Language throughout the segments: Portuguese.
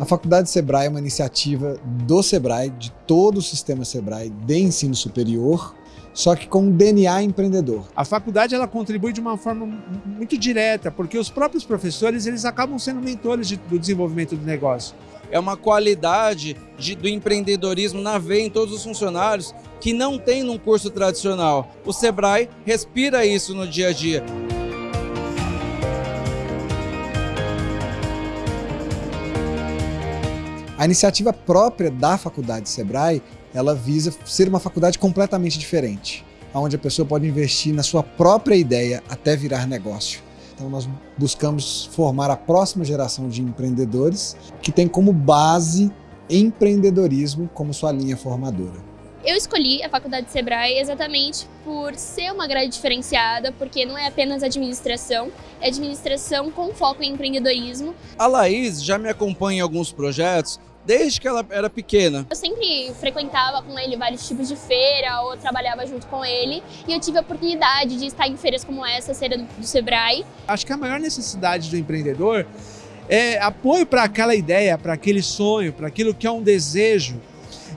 A Faculdade Sebrae é uma iniciativa do Sebrae, de todo o sistema Sebrae de ensino superior, só que com um DNA empreendedor. A faculdade ela contribui de uma forma muito direta, porque os próprios professores eles acabam sendo mentores de, do desenvolvimento do negócio. É uma qualidade de, do empreendedorismo na veia em todos os funcionários que não tem num curso tradicional. O Sebrae respira isso no dia a dia. A iniciativa própria da Faculdade Sebrae, ela visa ser uma faculdade completamente diferente, onde a pessoa pode investir na sua própria ideia até virar negócio. Então nós buscamos formar a próxima geração de empreendedores que tem como base empreendedorismo como sua linha formadora. Eu escolhi a Faculdade Sebrae exatamente por ser uma grade diferenciada, porque não é apenas administração, é administração com foco em empreendedorismo. A Laís já me acompanha em alguns projetos desde que ela era pequena. Eu sempre frequentava com ele vários tipos de feira ou trabalhava junto com ele e eu tive a oportunidade de estar em feiras como essa, a feira do, do Sebrae. Acho que a maior necessidade do empreendedor é apoio para aquela ideia, para aquele sonho, para aquilo que é um desejo.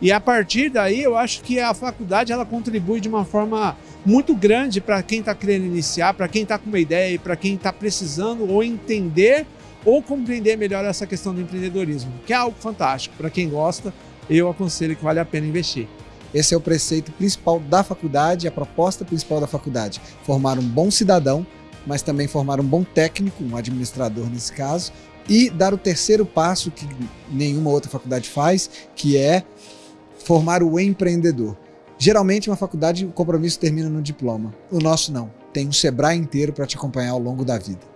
E a partir daí eu acho que a faculdade ela contribui de uma forma muito grande para quem está querendo iniciar, para quem está com uma ideia e para quem está precisando ou entender ou compreender melhor essa questão do empreendedorismo, que é algo fantástico. Para quem gosta, eu aconselho que vale a pena investir. Esse é o preceito principal da faculdade, a proposta principal da faculdade. Formar um bom cidadão, mas também formar um bom técnico, um administrador nesse caso, e dar o terceiro passo que nenhuma outra faculdade faz, que é formar o empreendedor. Geralmente, uma faculdade, o compromisso termina no diploma. O nosso não. Tem um Sebrae inteiro para te acompanhar ao longo da vida.